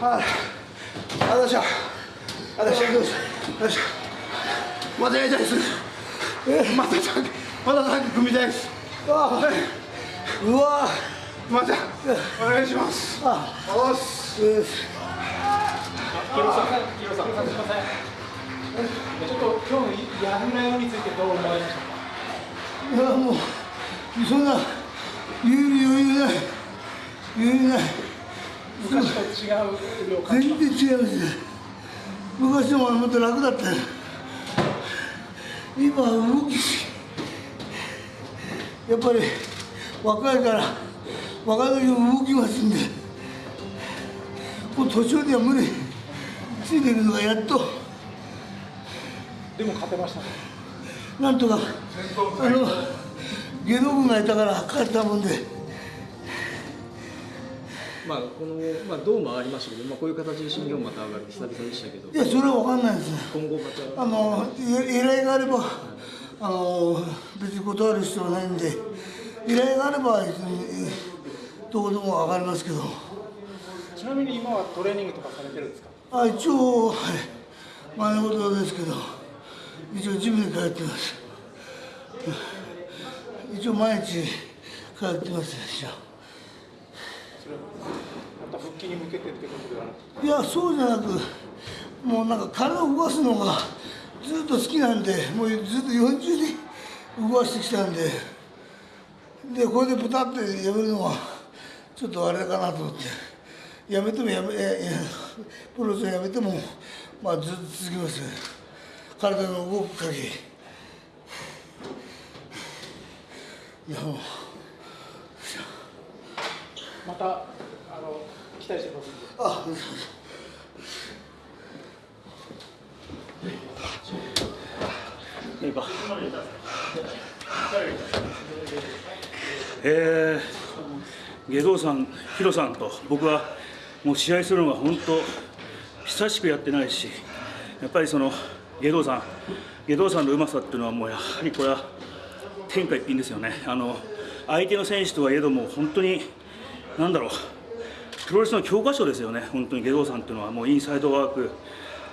ああよいしょあよいしょよいしょまたやりたいですまたまたさっき組みたいですあうわ。またお願いしますあおっすヒロさん、ヒロさん、すみません。ちょっと今日のやめらについてどう思わ。れましたか。いやもうそんな言える余裕ない余裕ない昔と違う全然違いますね昔の方がもっと楽だった。よ今は動きやっぱり若いから若い時も動きますんでもう途中では無理ついていくのがやっと。でも勝てました。ね。なんとかあの下道具がいたから勝ったもんでまあこのまあ銅もありましたけど、まあこういう形で新日本また上がる。久々でしたけど。い、やそれは分かんないです。ね今後また。あの依頼があればあの別に断る必要はないんで。依頼があれば別にどこでも上がりますけど。ちなみに今はトレーニングとかされてるんですか？あ一応はい。前のことですけど。一応ジムに通ってます。一応毎日通ってます一応復帰に向けてってことではな。いやそうじゃなくもうなんか体を動かすのがずっと好きなんでもうずっと40年動かしてきたんででこれでプタッてやめるのはちょっとあれかなと思って。やめてもやめええプロレスをやめてもまあずっと続きます。よ体の動く限り。いやもう。またあの期待してます。あえー、下道さん、ヒロさんと僕はもう試合するのが本当久しくやってないしやっぱりその下道さん下道さんのうまさっていうのはもうやはりこれは天下一品ですよねあの相手の選手とはいえども本当になんだろうプロレスの教科書ですよね。本当に下道さんっていうのはもうインサイドワーク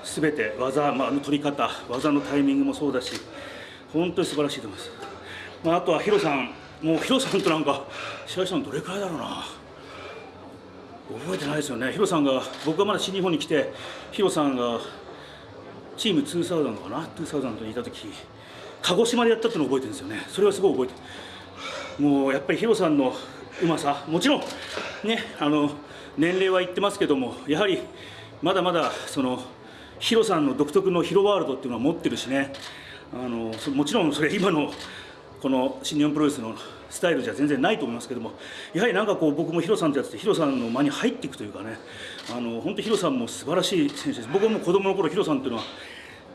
すべて技、まあ、あの取り方技のタイミングもそうだし本当に素晴らしいと思います、まあ、あとはヒロさん。もうヒロさんとなんか試合したのどれくらいだろうな。覚えてないですよね。ヒロさんが僕がまだ新日本に来てヒロさんがチーム2000かな？2000にいた時鹿児島でやったっていうのを覚えてるんですよね。それはすごい覚えてる。もうやっぱりヒロさんのうまさもちろん。ねあの年齢は言ってますけどもやはりまだまだそのヒロさんの独特のヒロワールドっていうのは持ってるしね。あのもちろんそれ今のこの新日本プロレスのスタイルじゃ全然ないと思いますけどもやはりなんかこう僕もヒロさんとやっててヒロさんの間に入っていくというかね。あの本当ヒロさんも素晴らしい選手です。僕も子供の頃ヒロさんっていうのは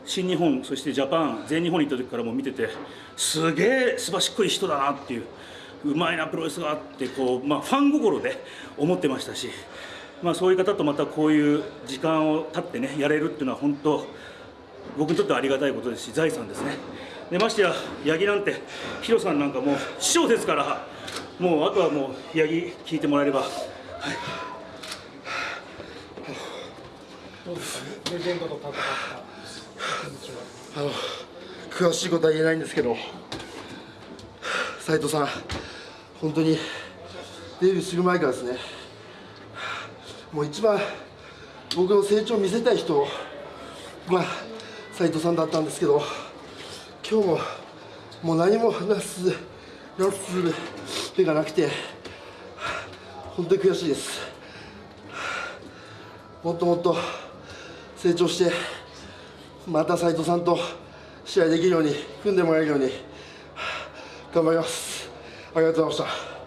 新日本そしてジャパン全日本に行った時からも見ててすげえすばしっこい人だなっていう。うまいなプロレスがあってこう、まあ、ファン心で思ってましたし、まあ、そういう方とまたこういう時間を経ってねやれるっていうのは本当僕にとってはありがたいことですし財産ですねでましてや八木なんてヒロさんなんかもう師匠ですからもうあとはもう八木聞いてもらえれば、はい、どうですか？レジェンドと戦った。あの詳しいことは言えないんですけど斉藤さん本当にデビューする前からですね。もう一番僕の成長を見せたい人が斉藤さんだったんですけど今日ももう何もなすなす手がなくて本当に悔しいです。もっともっと成長してまた斉藤さんと試合できるように組んでもらえるように頑張ります。ありがとうございました。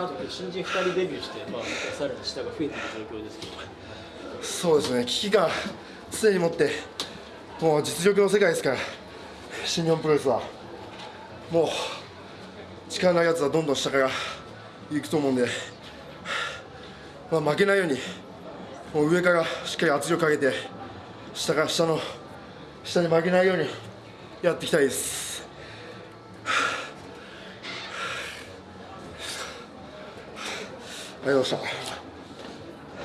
また新人2人デビューして、まあ、さらに下が増えている状況ですけどそうですね危機感常に持ってもう実力の世界ですから新日本プロレスはもう力のないやつはどんどん下から行くと思うんで、まあ、負けないようにもう上からしっかり圧力かけて下から下の下に負けないようにやっていきたいです。ありがとうございました。